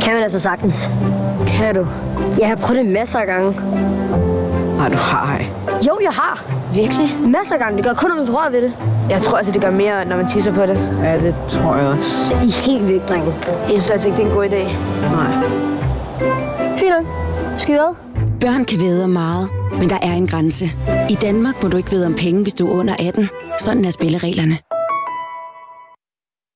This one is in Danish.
kan man altså sagtens. Kan du? Jeg har prøvet det masser af gange. Nej, du har ej. Jo, jeg har. Virkelig? Masser af gange. Det gør kun, når man rører ved det. Jeg tror altså, det gør mere, når man tisser på det. Ja, det tror jeg også. I er helt væk, drenge. Jeg synes altså ikke, det er en god idé. Nej. Fint nok. Skide Børn kan væde meget, men der er en grænse. I Danmark må du ikke vide om penge, hvis du er under 18. Sådan er spillereglerne.